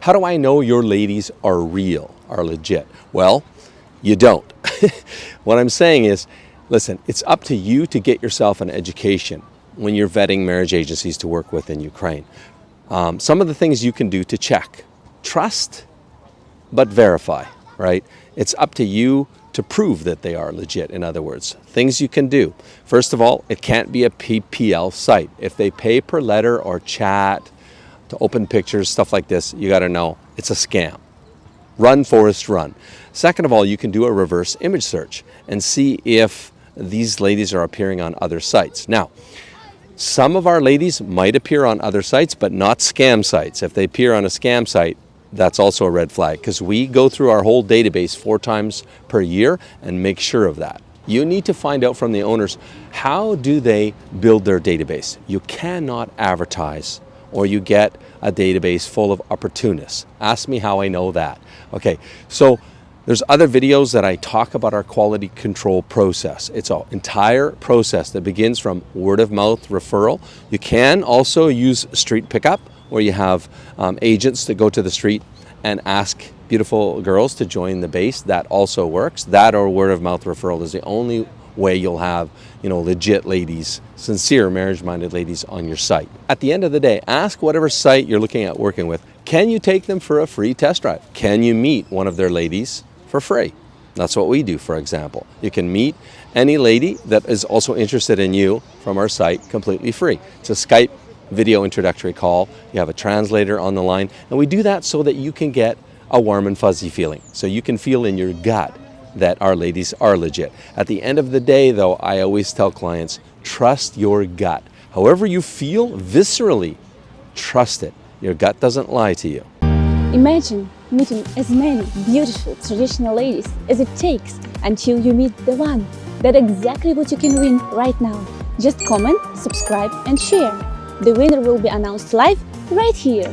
How do I know your ladies are real, are legit? Well, you don't. what I'm saying is, listen, it's up to you to get yourself an education when you're vetting marriage agencies to work with in Ukraine. Um, some of the things you can do to check. Trust, but verify, right? It's up to you to prove that they are legit, in other words. Things you can do. First of all, it can't be a PPL site. If they pay per letter or chat to open pictures, stuff like this, you gotta know it's a scam. Run, Forest, run. Second of all, you can do a reverse image search and see if these ladies are appearing on other sites. Now, some of our ladies might appear on other sites, but not scam sites. If they appear on a scam site, that's also a red flag because we go through our whole database four times per year and make sure of that. You need to find out from the owners, how do they build their database? You cannot advertise or you get a database full of opportunists. Ask me how I know that. Okay, so there's other videos that I talk about our quality control process. It's an entire process that begins from word of mouth referral. You can also use street pickup where you have um, agents that go to the street and ask beautiful girls to join the base. That also works. That or word of mouth referral is the only way you'll have, you know, legit ladies, sincere marriage-minded ladies on your site. At the end of the day, ask whatever site you're looking at working with, can you take them for a free test drive? Can you meet one of their ladies for free? That's what we do, for example. You can meet any lady that is also interested in you from our site completely free. It's a Skype video introductory call. You have a translator on the line. And we do that so that you can get a warm and fuzzy feeling. So you can feel in your gut that our ladies are legit. At the end of the day, though, I always tell clients, trust your gut. However you feel viscerally, trust it. Your gut doesn't lie to you. Imagine meeting as many beautiful traditional ladies as it takes until you meet the one. That's exactly what you can win right now. Just comment, subscribe and share. The winner will be announced live right here.